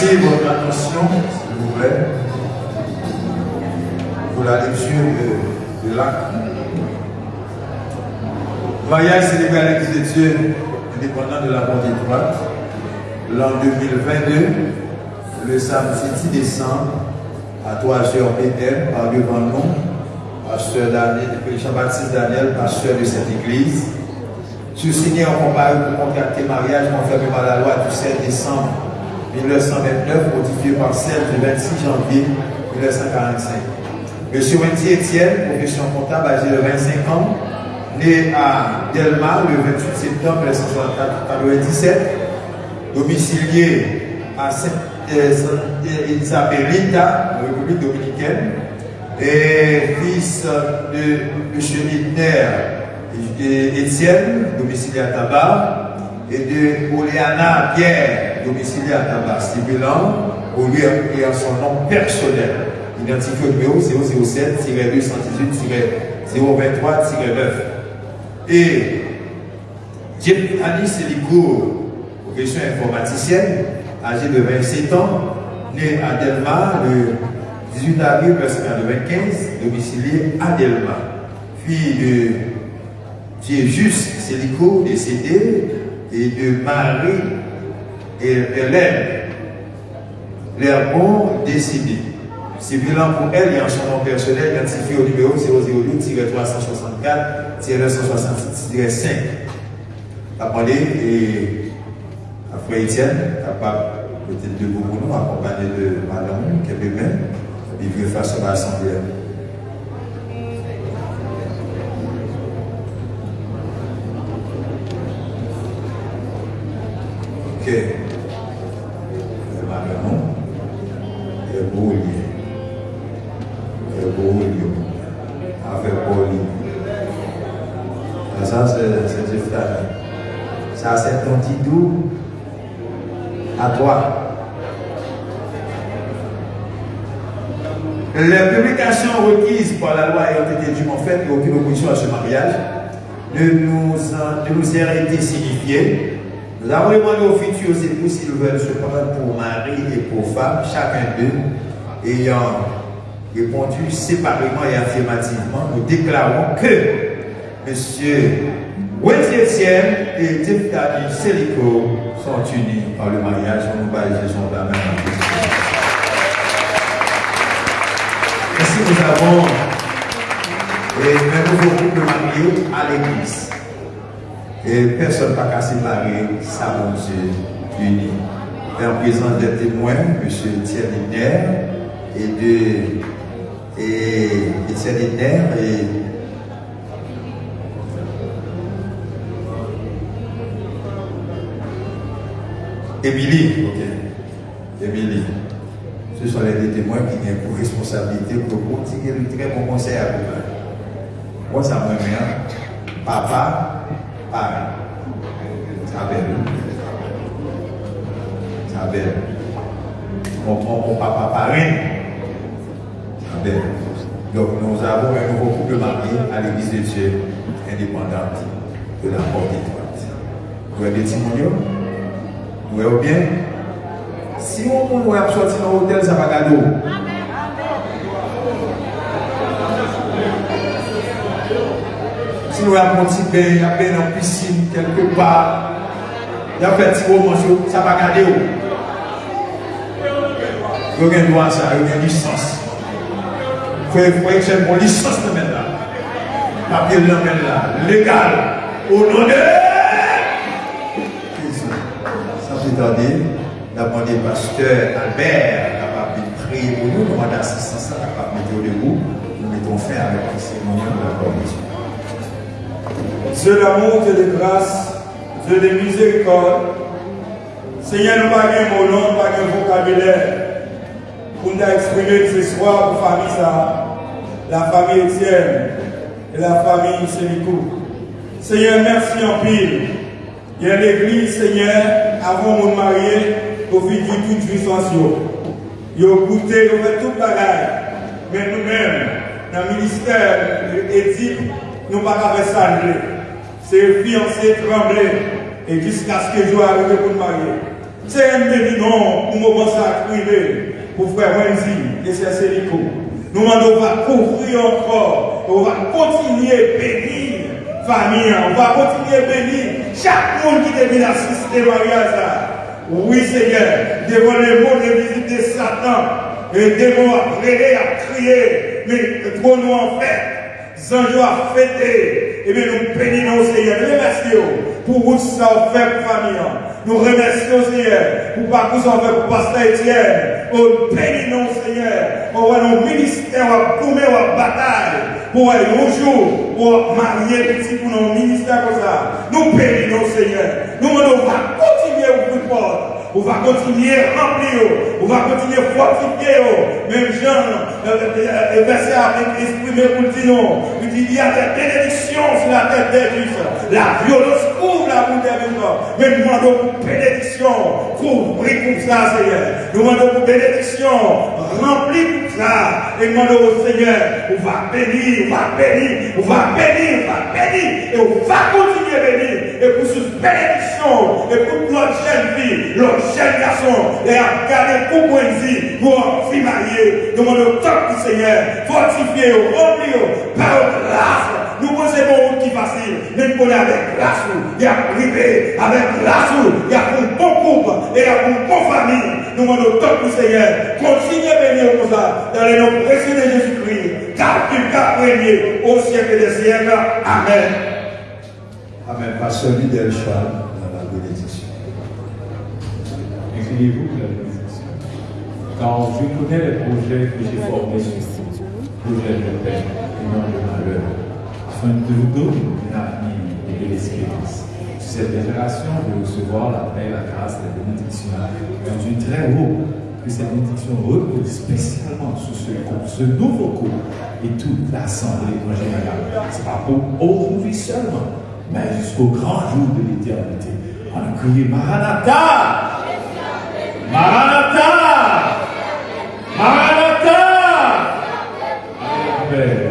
remercier votre attention, s'il vous plaît, pour la lecture de, de l'acte. Voyage sénégalais des études indépendants de la Bonne Étoile, l'an 2022, le samedi 10 décembre, à 3h Bethel, par devant nous, pasteur Daniel, Jean-Baptiste Daniel, pasteur de cette église. Je suis signé en compagnie pour contracter mariage confirmé par la loi du 7 décembre 1929, modifié par celle du 26 janvier 1945. Monsieur Wendy Etienne, profession comptable, âgé de 25 ans, né à Delma le 28 septembre 1997, domicilié à Saint-Elisabelita, République dominicaine, et fils de M. Littner Étienne, domicilié à Tabar, et de Oleana Pierre, domicilié à tabac, stipulant au lieu et à son nom personnel, identifié au numéro 007-218-023-9. Et Annie Seligo, profession informaticienne, âgée de 27 ans, née à Delma le 18 avril 1995, domiciliée à Delma. Fille de Dieu Juste Seligo, décédée, et de Marie et Hélène, L'Herbon, décédé. C'est bilan pour elle et en son nom personnel identifié au numéro 002-364-966-5. Appelé et à Frère Etienne, capable peut-être de vous nous, accompagné de Madame Kébémen, vivre face à l'Assemblée. Ok. Avec lié. Ça, c'est Jeff Ça, c'est ton petit doux à toi. Les publications requises par la loi ayant été dûment faites et aucune opposition à ce mariage ne nous, nous a été signifiées. Nous avons demandé aux futurs époux s'ils veulent se prendre pour mari et pour femme, chacun d'eux ayant répondu séparément et affirmativement, nous déclarons que M. Wendy et Tiftani Selico sont unis par le mariage. On nous bat Jésus la. Ainsi, nous avons un nouveau couple marié à l'église. Et personne n'a qu'à séparer sa bon Dieu uni. Et en présence des témoins, M. Thierry et de et Thierry Nair et Émilie, ok. Émilie. Ce sont les deux témoins qui ont pour responsabilité pour continuer le très bon conseil à vous. Moi, ça me met papa, pareil. Ça belle. Ça belle. Mon papa pareil. Donc, nous avons un nouveau couple marié à l'église de Dieu indépendante de la porte étroite. Vous avez des vous voyez bien? Si on peut sortir dans l'hôtel, ça va. Si nous avons un petit bain, il y a bain dans piscine quelque part, il y a un petit roman, ça va garder. Vous avez un ça, vous avez une licence. Vous pouvez que j'ai une licence de mettre là. Papier de mettre là. Légal. Au nom de attendez, demandé pasteur Albert capable de prier pour nous, nous assistance capable de mettre debout, nous mettons fin avec le cérémonial de la commission. Dieu d'amour, Dieu de grâce, Dieu de miséricorde, Seigneur, nous pas un mot long, pas un vocabulaire pour nous exprimer ce soir pour la famille ça, la famille Étienne et la famille Sénicou. Seigneur, merci en pile. Il y a l'église, Seigneur, avant mon marié, fil de toute puissance. Ils ont goûté, ils ont fait toute bagaille. Mais nous-mêmes, dans le ministère éthique, nous ne pouvons pas faire ça. C'est fiancé, tremblé, et jusqu'à ce que je arrive pour me marier. C'est un béni non, pour me penser à priver, pour frère Wendy et c'est Célico. Nous demandons, va couvrir encore, on va continuer à bénir famille, on va continuer à bénir chaque monde qui devient assister au mariage. Oui, Seigneur, devant les mots de visite de Satan, et démons à prier, à crier, mais trop nous en fait, Zanjo a fêté, et bien nous bénissons, Seigneur. Nous remercions pour vous ça fait pour famille. Nous remercions, Seigneur, pour parcours ça fait pour Pasteur Etienne. Nous bénissons, Seigneur, pour nos ministères, pour nos bataille pour un jour, pour marier petit pour nos ministères comme ça. Nous bénissons, Seigneur. Nous, on va continuer à ouvrir porte. On va continuer à remplir, on va continuer à fortifier. Même Jean, le verset a exprimé pour dire, il dit, il y a des bénédictions sur la tête des justes. La violence couvre la route Mais nous demandons pour bénédiction, pour pour ça, Seigneur. Nous demandons pour bénédiction, rempli pour ça. Et demandons au Seigneur, on va bénir, on va bénir, on va bénir, on va bénir, et on va continuer à bénir. Et pour cette bénédiction, et pour notre jeune fille, notre jeune garçon, et à vie, pour fille mariée, nous demandons au top du Seigneur, fortifier, remplir par grâce. Nous possédons qui facile, mais nous connaissons avec grâce, il y a privé, avec grâce, il y a pour bon couple, et il y a pour bonne famille. Nous demandons top du Seigneur, continuez à bénir comme ça, dans les noms précieux de Jésus-Christ, car tu as régné au siècle des siècles. Amen. Amen. Pasteur Lidel Charles, dans la bénédiction. Car je connais les projets que j'ai formés projets de paix et non de malheur afin de vous donner un avenir et de l'espérance. Cette génération de recevoir la paix, la grâce, la bénédiction de Dieu très haut, que cette bénédiction repose spécialement sur ce couple, ce nouveau couple et toute l'assemblée en général. Ce n'est pas pour aujourd'hui seulement, mais jusqu'au grand jour de l'éternité. On a crié Maranatha! Maranatha!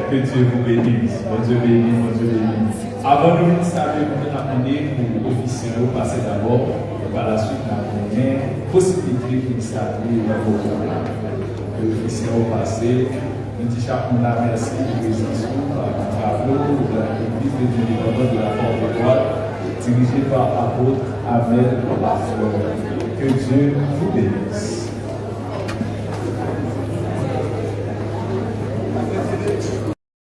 Que Dieu vous bénisse. Dieu. Avant de nous saluer, nous allons pour l'officier passer d'abord. Et par la suite, avons une possibilité nous saluer dans vos L'officier passer. Nous disons monde merci pour présence, par le tableau de l'église de Dieu de la porte de droite, dirigé par l'apôtre Lafleur. Que Dieu vous bénisse.